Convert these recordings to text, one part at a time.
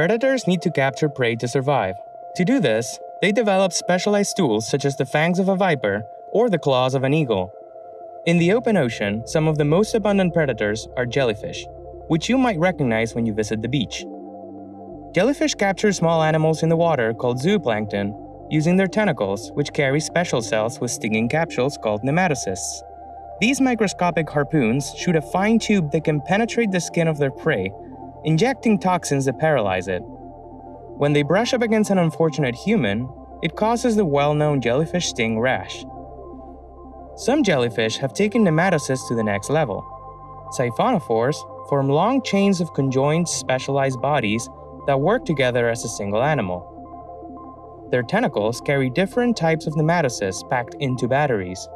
Predators need to capture prey to survive. To do this, they develop specialized tools such as the fangs of a viper or the claws of an eagle. In the open ocean, some of the most abundant predators are jellyfish, which you might recognize when you visit the beach. Jellyfish capture small animals in the water called zooplankton using their tentacles, which carry special cells with stinging capsules called nematocysts. These microscopic harpoons shoot a fine tube that can penetrate the skin of their prey, injecting toxins that paralyze it. When they brush up against an unfortunate human, it causes the well-known jellyfish sting rash. Some jellyfish have taken nematocysts to the next level. Siphonophores form long chains of conjoined specialized bodies that work together as a single animal. Their tentacles carry different types of nematocysts packed into batteries.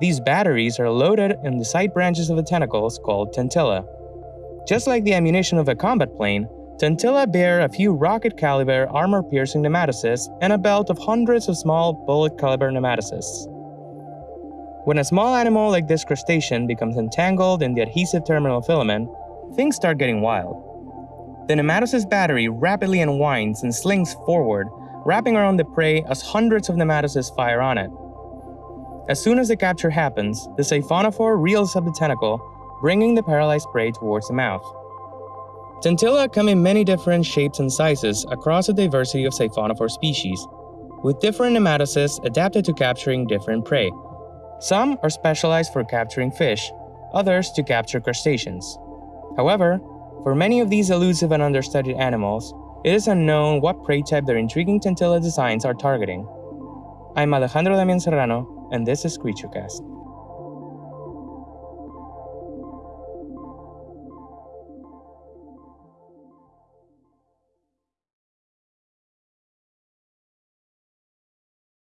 These batteries are loaded in the side branches of the tentacles called tentilla. Just like the ammunition of a combat plane, tentilla bear a few rocket-caliber armor-piercing nematocysts and a belt of hundreds of small bullet-caliber nematocysts. When a small animal like this crustacean becomes entangled in the adhesive terminal filament, things start getting wild. The nematocyst battery rapidly unwinds and slings forward, wrapping around the prey as hundreds of nematocysts fire on it. As soon as the capture happens, the siphonophore reels up the tentacle, bringing the paralyzed prey towards the mouth. Tentilla come in many different shapes and sizes across a diversity of siphonophore species, with different nematocysts adapted to capturing different prey. Some are specialized for capturing fish, others to capture crustaceans. However, for many of these elusive and understudied animals, it is unknown what prey type their intriguing tentilla designs are targeting. I'm Alejandro Damian Serrano, and this is CreatureCast.